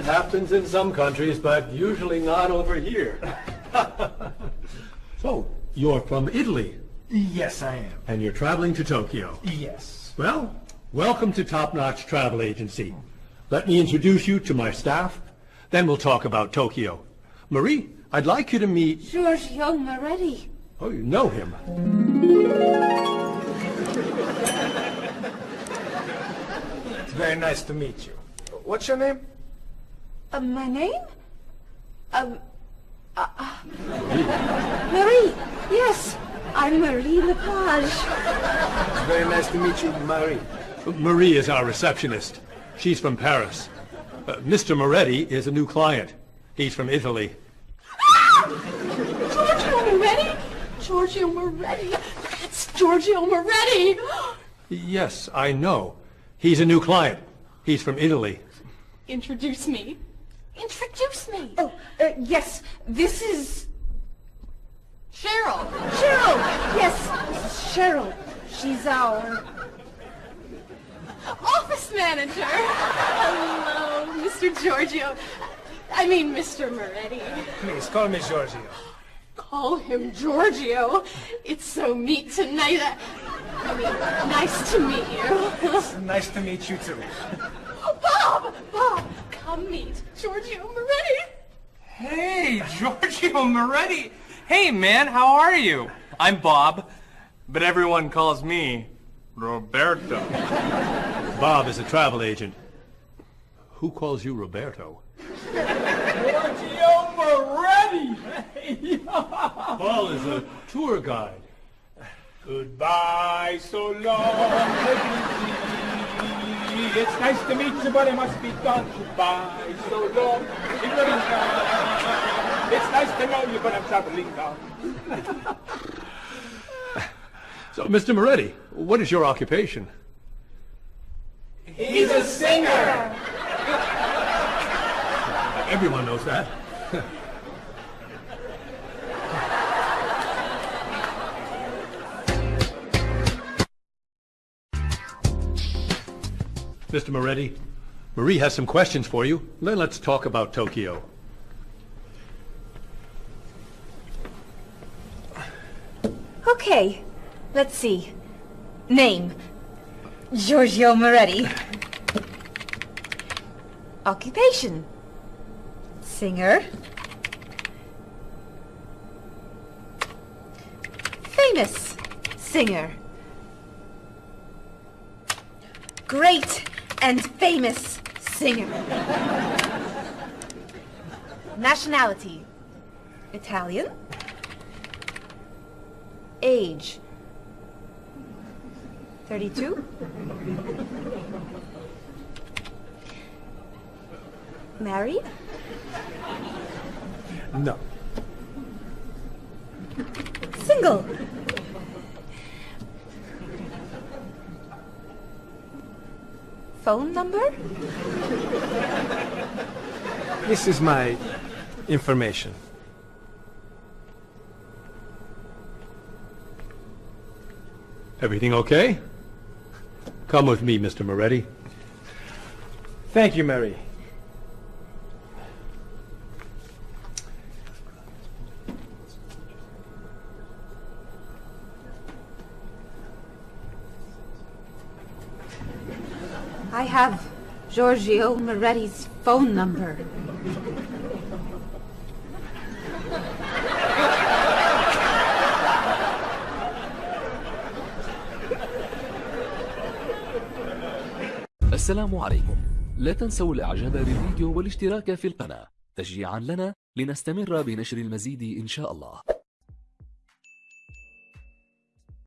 Well, it happens in some countries, but usually not over here. so, you're from Italy, Yes, I am. and you're traveling to Tokyo. Yes. Well, welcome to Top Notch Travel Agency. Let me introduce you to my staff, then we'll talk about Tokyo. Marie, I'd like you to meet... Giorgio Moretti. Oh, you know him. It's very nice to meet you. What's your name? Uh, my name? Um, uh, uh, Marie. Yes, I'm Marie Lepage. It's very nice to meet you, Marie. Marie is our receptionist. She's from Paris. Uh, Mr. Moretti is a new client. He's from Italy. Ah! Giorgio Moretti? Giorgio Moretti. That's Giorgio Moretti. Yes, I know. He's a new client. He's from Italy. Introduce me. Introduce me. Oh, uh, yes, this is... Cheryl. Cheryl. Yes, this is Cheryl. She's our... Office manager. Hello, Mr. Giorgio. I mean, Mr. Moretti. Please, call me Giorgio. Call him Giorgio. It's so neat tonight. I, I mean, nice to meet you. It's nice to meet you, too. Bob! Bob, come meet Giorgio Moretti. Hey, Giorgio Moretti. Hey, man, how are you? I'm Bob, but everyone calls me Roberto. Bob is a travel agent. Who calls you Roberto? Giorgio Moretti! Paul is a tour guide. Goodbye, so long. It's nice to meet you, but it must be done. Goodbye, so long. It's nice to know you, but I'm traveling now. So, Mr. Moretti, what is your occupation? He's a singer. Everyone knows that. Mr. Moretti, Marie has some questions for you. Then let's talk about Tokyo. Okay, let's see. Name. Giorgio Moretti. Occupation. Singer. Famous singer. Great and famous singer. Nationality. Italian. Age. 32. Married? No. Single. Phone number? This is my information. Everything okay? Come with me, Mr. Moretti. Thank you, Mary. I have Giorgio Moretti's phone number. السلام عليكم. لا تنسوا الإعجاب بالفيديو والاشتراك في القناة. تشجيعا لنا لنستمر بنشر المزيد إن شاء الله.